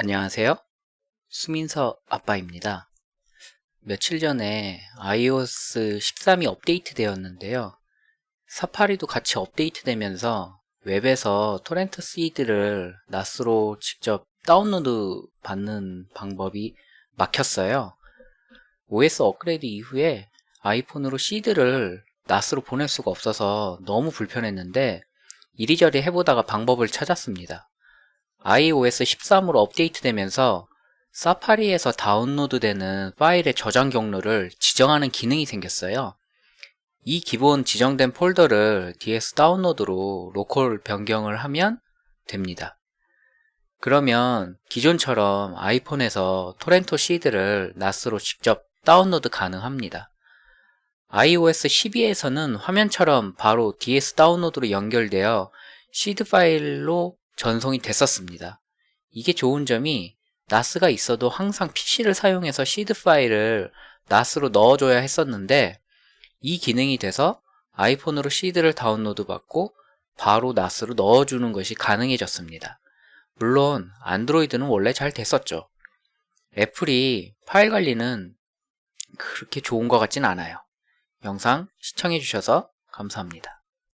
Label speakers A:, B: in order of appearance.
A: 안녕하세요. 수민서 아빠입니다. 며칠 전에 iOS 13이 업데이트 되었는데요. 사파리도 같이 업데이트 되면서 웹에서 토렌트 시드를 낫으로 직접 다운로드 받는 방법이 막혔어요. OS 업그레이드 이후에 아이폰으로 시드를 낫으로 보낼 수가 없어서 너무 불편했는데 이리저리 해보다가 방법을 찾았습니다. iOS 13으로 업데이트되면서 사파리에서 다운로드되는 파일의 저장 경로를 지정하는 기능이 생겼어요. 이 기본 지정된 폴더를 DS 다운로드로 local 변경을 하면 됩니다. 그러면 기존처럼 아이폰에서 토렌트 seed를 NAS로 직접 다운로드 가능합니다. iOS 12에서는 화면처럼 바로 DS 다운로드로 연결되어 시드 파일로 전송이 됐었습니다. 이게 좋은 점이 NAS가 있어도 항상 PC를 사용해서 시드 파일을 NAS로 넣어줘야 했었는데 이 기능이 돼서 아이폰으로 seed를 다운로드 받고 바로 NAS로 넣어주는 것이 가능해졌습니다. 물론 안드로이드는 원래 잘 됐었죠. 애플이 파일 관리는 그렇게 좋은 것 같진 않아요. 영상 시청해주셔서 감사합니다.